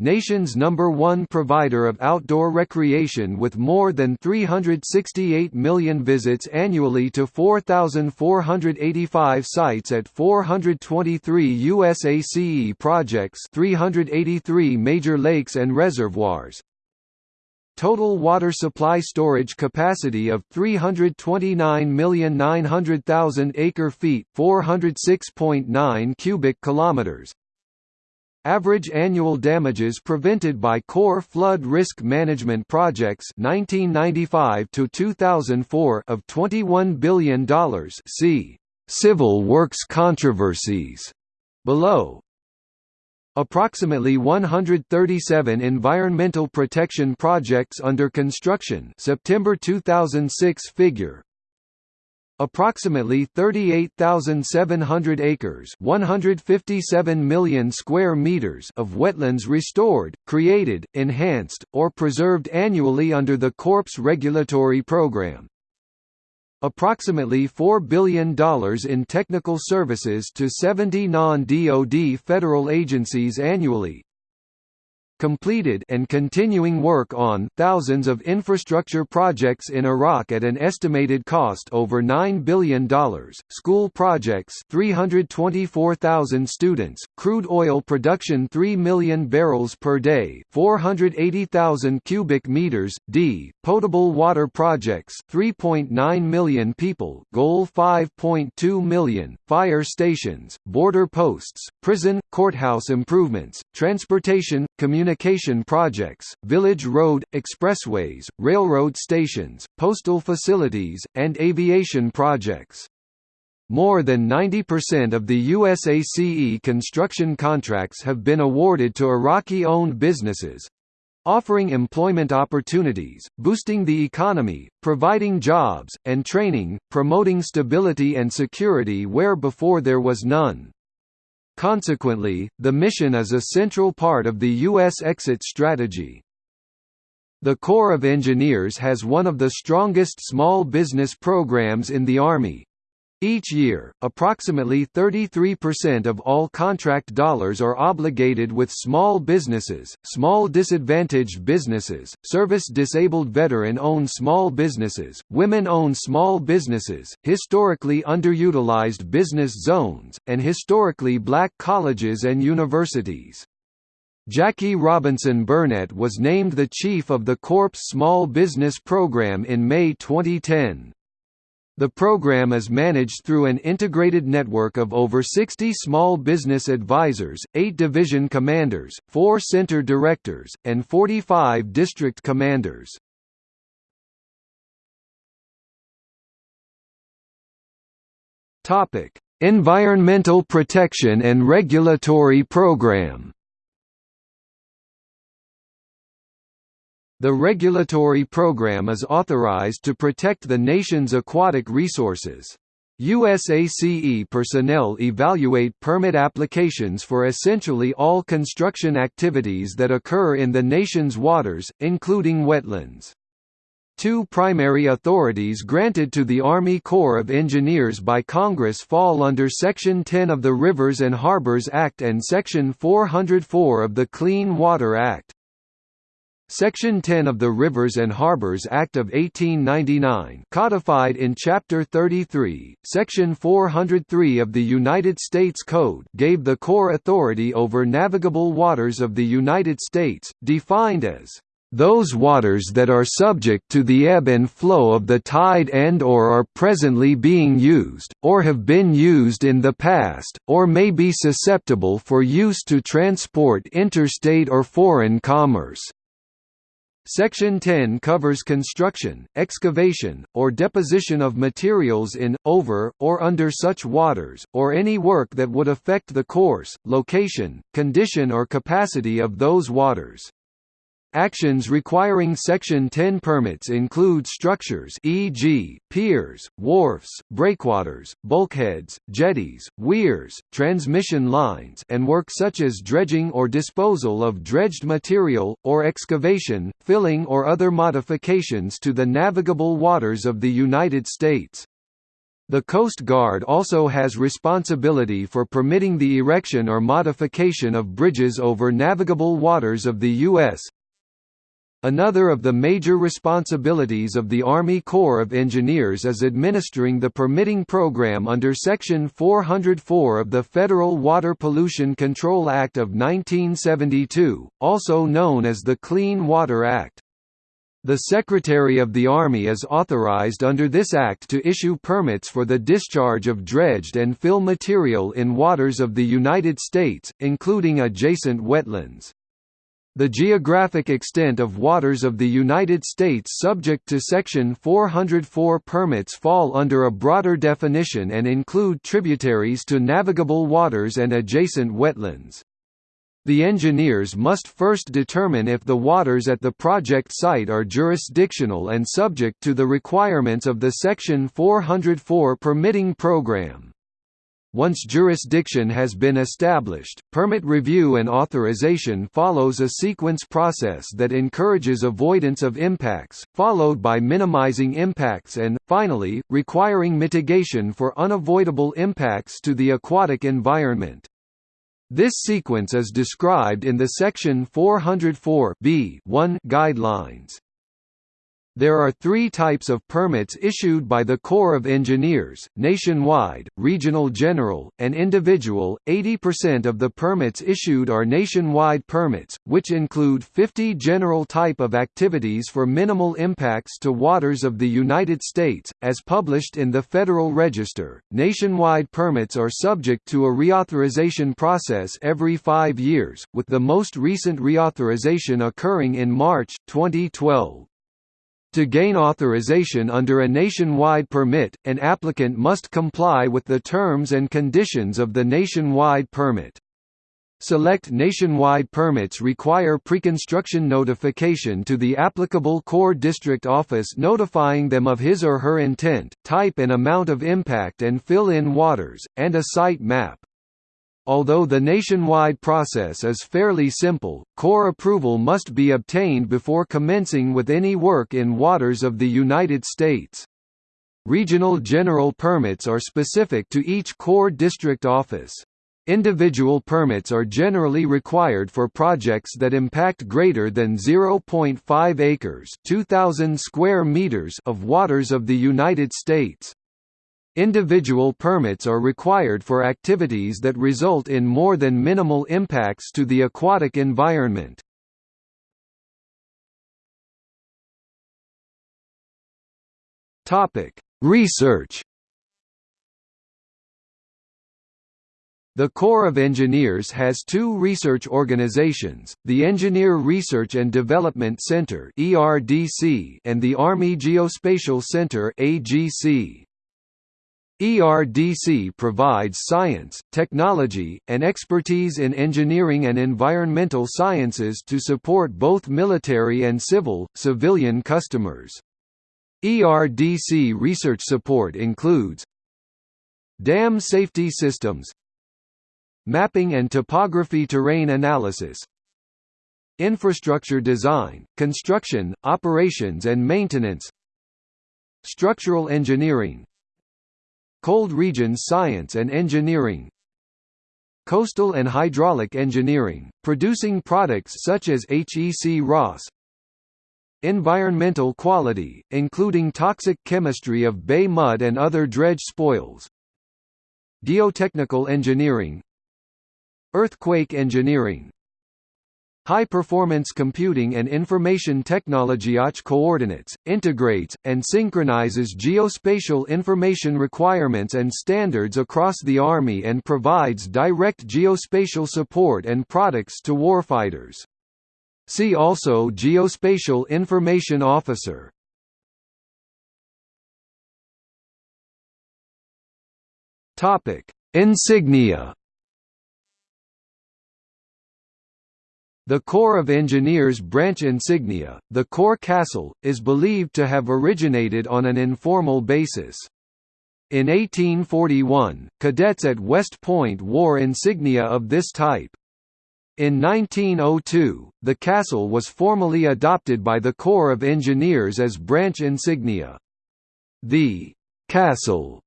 Nation's number one provider of outdoor recreation with more than 368 million visits annually to 4,485 sites at 423 USACE projects 383 major lakes and reservoirs. Total water supply storage capacity of 329,900,000 acre-feet 406.9 cubic kilometers Average annual damages prevented by Corps flood risk management projects 1995 to 2004 of $21 billion. See Civil works controversies below. Approximately 137 environmental protection projects under construction September 2006 figure Approximately 38,700 acres 157 million square meters of wetlands restored, created, enhanced, or preserved annually under the Corps regulatory program. Approximately $4 billion in technical services to 70 non-DoD federal agencies annually, completed and continuing work on thousands of infrastructure projects in Iraq at an estimated cost over $9 billion, school projects 324,000 students, crude oil production 3 million barrels per day. 480,000 cubic meters, d, potable water projects 3.9 million people. Goal 5.2 million, fire stations, border posts, prison, courthouse improvements, transportation, communication communication projects, village road, expressways, railroad stations, postal facilities, and aviation projects. More than 90% of the USACE construction contracts have been awarded to Iraqi-owned businesses, offering employment opportunities, boosting the economy, providing jobs, and training, promoting stability and security where before there was none. Consequently, the mission is a central part of the U.S. exit strategy. The Corps of Engineers has one of the strongest small business programs in the Army, each year, approximately 33% of all contract dollars are obligated with small businesses, small disadvantaged businesses, service-disabled veteran-owned small businesses, women-owned small businesses, historically underutilized business zones, and historically black colleges and universities. Jackie Robinson Burnett was named the chief of the Corps Small Business Program in May 2010. The program is managed through an integrated network of over 60 small business advisors, 8 division commanders, 4 center directors, and 45 district commanders. Topic: Environmental Protection and Regulatory Program. The regulatory program is authorized to protect the nation's aquatic resources. USACE personnel evaluate permit applications for essentially all construction activities that occur in the nation's waters, including wetlands. Two primary authorities granted to the Army Corps of Engineers by Congress fall under Section 10 of the Rivers and Harbors Act and Section 404 of the Clean Water Act. Section 10 of the Rivers and Harbors Act of 1899 codified in Chapter 33, Section 403 of the United States Code gave the Corps authority over navigable waters of the United States, defined as those waters that are subject to the ebb and flow of the tide and or are presently being used, or have been used in the past, or may be susceptible for use to transport interstate or foreign commerce. Section 10 covers construction, excavation, or deposition of materials in, over, or under such waters, or any work that would affect the course, location, condition or capacity of those waters. Actions requiring Section 10 permits include structures e.g., piers, wharfs, breakwaters, bulkheads, jetties, weirs, transmission lines and work such as dredging or disposal of dredged material, or excavation, filling or other modifications to the navigable waters of the United States. The Coast Guard also has responsibility for permitting the erection or modification of bridges over navigable waters of the U.S., Another of the major responsibilities of the Army Corps of Engineers is administering the permitting program under Section 404 of the Federal Water Pollution Control Act of 1972, also known as the Clean Water Act. The Secretary of the Army is authorized under this act to issue permits for the discharge of dredged and fill material in waters of the United States, including adjacent wetlands. The geographic extent of waters of the United States subject to Section 404 permits fall under a broader definition and include tributaries to navigable waters and adjacent wetlands. The engineers must first determine if the waters at the project site are jurisdictional and subject to the requirements of the Section 404 permitting program. Once jurisdiction has been established, permit review and authorization follows a sequence process that encourages avoidance of impacts, followed by minimizing impacts and, finally, requiring mitigation for unavoidable impacts to the aquatic environment. This sequence is described in the Section 404 b guidelines. There are three types of permits issued by the Corps of Engineers, nationwide, regional general, and individual. 80% of the permits issued are nationwide permits, which include 50 general type of activities for minimal impacts to waters of the United States, as published in the Federal Register. Nationwide permits are subject to a reauthorization process every five years, with the most recent reauthorization occurring in March, 2012. To gain authorization under a nationwide permit, an applicant must comply with the terms and conditions of the nationwide permit. Select nationwide permits require pre-construction notification to the applicable Corps District Office notifying them of his or her intent, type and amount of impact and fill-in waters, and a site map. Although the nationwide process is fairly simple, Corps approval must be obtained before commencing with any work in waters of the United States. Regional general permits are specific to each Corps district office. Individual permits are generally required for projects that impact greater than 0.5 acres 2,000 square meters of waters of the United States. Individual permits are required for activities that result in more than minimal impacts to the aquatic environment. Research The Corps of Engineers has two research organizations, the Engineer Research and Development Center and the Army Geospatial Center AGC. ERDC provides science, technology, and expertise in engineering and environmental sciences to support both military and civil, civilian customers. ERDC research support includes Dam safety systems Mapping and topography terrain analysis Infrastructure design, construction, operations and maintenance Structural engineering Cold regions science and engineering. Coastal and hydraulic engineering, producing products such as HEC-RAS. Environmental quality, including toxic chemistry of bay mud and other dredge spoils. Geotechnical engineering. Earthquake engineering High-performance computing and information technology OCH coordinates, integrates, and synchronizes geospatial information requirements and standards across the Army and provides direct geospatial support and products to warfighters. See also Geospatial Information Officer. Insignia The Corps of Engineers branch insignia, the Corps Castle, is believed to have originated on an informal basis. In 1841, cadets at West Point wore insignia of this type. In 1902, the castle was formally adopted by the Corps of Engineers as branch insignia. The «castle»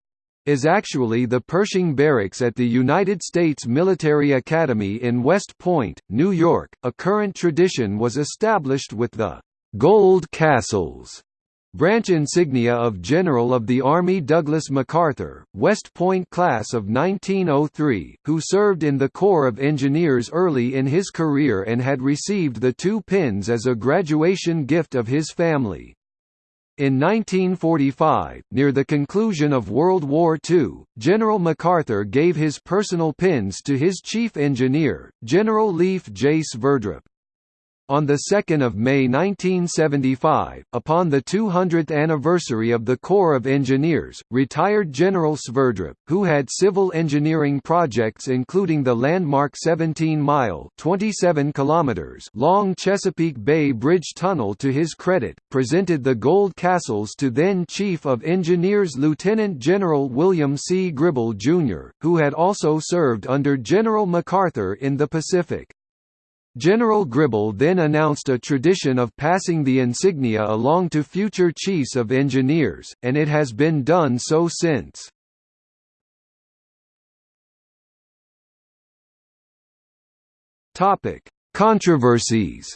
is actually the Pershing Barracks at the United States Military Academy in West Point, New York. A current tradition was established with the Gold Castles branch insignia of General of the Army Douglas MacArthur, West Point class of 1903, who served in the Corps of Engineers early in his career and had received the two pins as a graduation gift of his family. In 1945, near the conclusion of World War II, General MacArthur gave his personal pins to his chief engineer, General Leif J. Sverdrup. On 2 May 1975, upon the 200th anniversary of the Corps of Engineers, retired General Sverdrup, who had civil engineering projects including the landmark 17-mile long Chesapeake Bay Bridge Tunnel to his credit, presented the gold castles to then Chief of Engineers Lieutenant General William C. Gribble, Jr., who had also served under General MacArthur in the Pacific. General Gribble then announced a tradition of passing the insignia along to future chiefs of engineers, and it has been done so since. Topic: Controversies.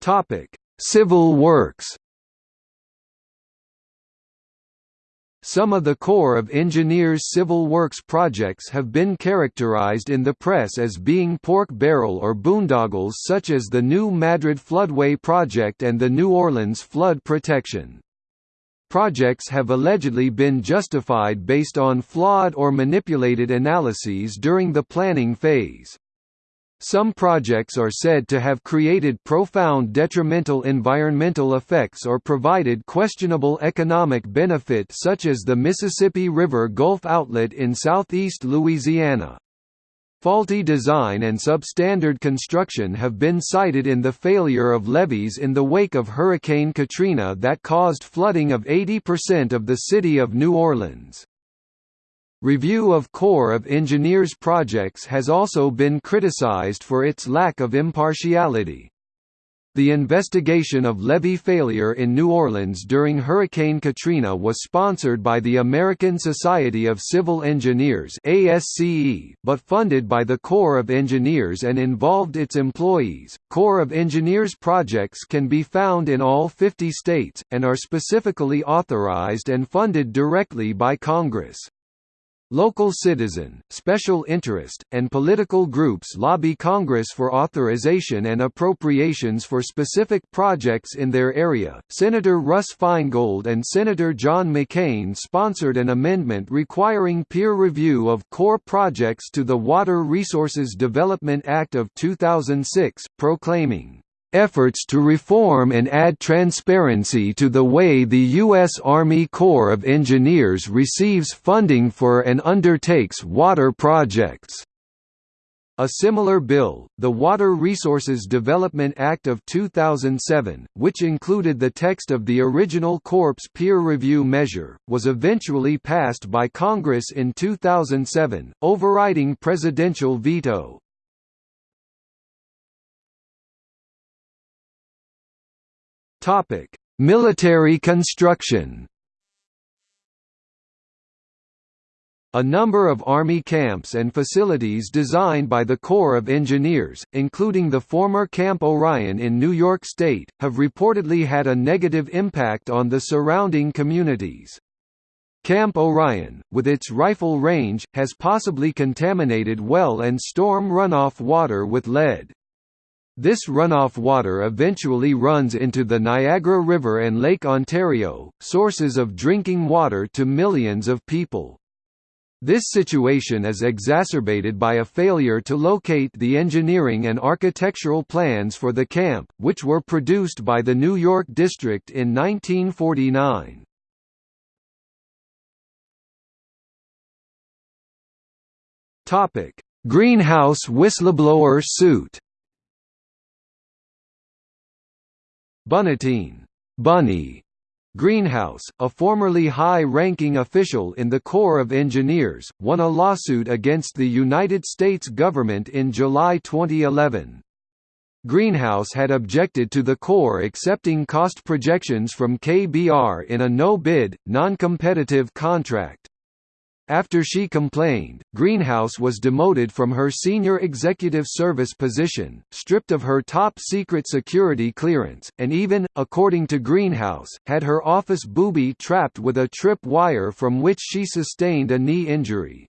Topic: Civil works. Some of the Corps of Engineers civil works projects have been characterized in the press as being pork barrel or boondoggles such as the New Madrid Floodway Project and the New Orleans Flood Protection. Projects have allegedly been justified based on flawed or manipulated analyses during the planning phase. Some projects are said to have created profound detrimental environmental effects or provided questionable economic benefit such as the Mississippi River Gulf Outlet in southeast Louisiana. Faulty design and substandard construction have been cited in the failure of levees in the wake of Hurricane Katrina that caused flooding of 80% of the city of New Orleans. Review of Corps of Engineers projects has also been criticized for its lack of impartiality. The investigation of levee failure in New Orleans during Hurricane Katrina was sponsored by the American Society of Civil Engineers (ASCE), but funded by the Corps of Engineers and involved its employees. Corps of Engineers projects can be found in all 50 states and are specifically authorized and funded directly by Congress. Local citizen, special interest, and political groups lobby Congress for authorization and appropriations for specific projects in their area. Senator Russ Feingold and Senator John McCain sponsored an amendment requiring peer review of Corps projects to the Water Resources Development Act of 2006, proclaiming, efforts to reform and add transparency to the way the U.S. Army Corps of Engineers receives funding for and undertakes water projects. A similar bill, the Water Resources Development Act of 2007, which included the text of the original Corps peer review measure, was eventually passed by Congress in 2007, overriding presidential veto. Military construction A number of Army camps and facilities designed by the Corps of Engineers, including the former Camp O'Ryan in New York State, have reportedly had a negative impact on the surrounding communities. Camp O'Ryan, with its rifle range, has possibly contaminated well and storm runoff water with lead. This runoff water eventually runs into the Niagara River and Lake Ontario, sources of drinking water to millions of people. This situation is exacerbated by a failure to locate the engineering and architectural plans for the camp, which were produced by the New York District in 1949. Greenhouse whistleblower suit Bunnatine Bunny Greenhouse, a formerly high-ranking official in the Corps of Engineers, won a lawsuit against the United States government in July 2011. Greenhouse had objected to the Corps accepting cost projections from KBR in a no-bid, non-competitive contract. After she complained, Greenhouse was demoted from her senior executive service position, stripped of her top-secret security clearance, and even, according to Greenhouse, had her office booby trapped with a trip wire from which she sustained a knee injury.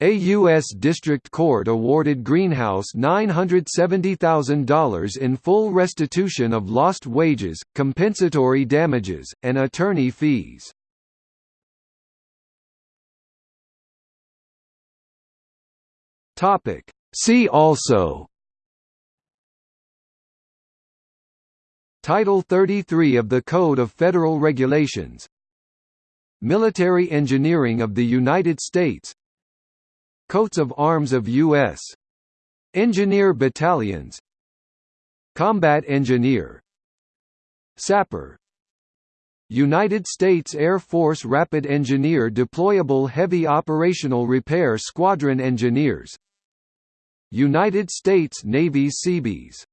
A U.S. District Court awarded Greenhouse $970,000 in full restitution of lost wages, compensatory damages, and attorney fees. Topic. See also. Title 33 of the Code of Federal Regulations. Military Engineering of the United States. Coats of Arms of U.S. Engineer Battalions. Combat Engineer. Sapper. United States Air Force Rapid Engineer Deployable Heavy Operational Repair Squadron Engineers United States Navy Seabees